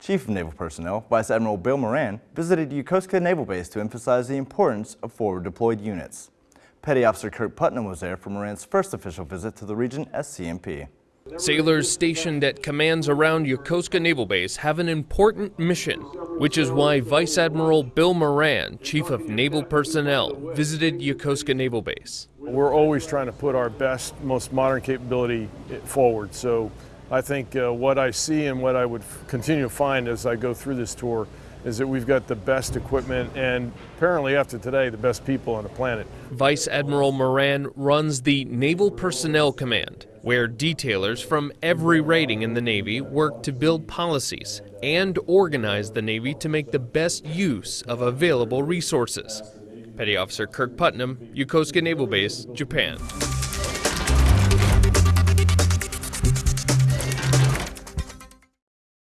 Chief of Naval Personnel, Vice Admiral Bill Moran, visited Yokosuka Naval Base to emphasize the importance of forward deployed units. Petty Officer Kirk Putnam was there for Moran's first official visit to the region as CNP. Sailors stationed at commands around Yokosuka Naval Base have an important mission, which is why Vice Admiral Bill Moran, Chief of Naval Personnel, visited Yokosuka Naval Base. We're always trying to put our best, most modern capability forward. So I think uh, what I see and what I would continue to find as I go through this tour is that we've got the best equipment and apparently after today the best people on the planet. Vice Admiral Moran runs the Naval Personnel Command, where detailers from every rating in the Navy work to build policies and organize the Navy to make the best use of available resources. Petty Officer Kirk Putnam, Yokosuka Naval Base, Japan.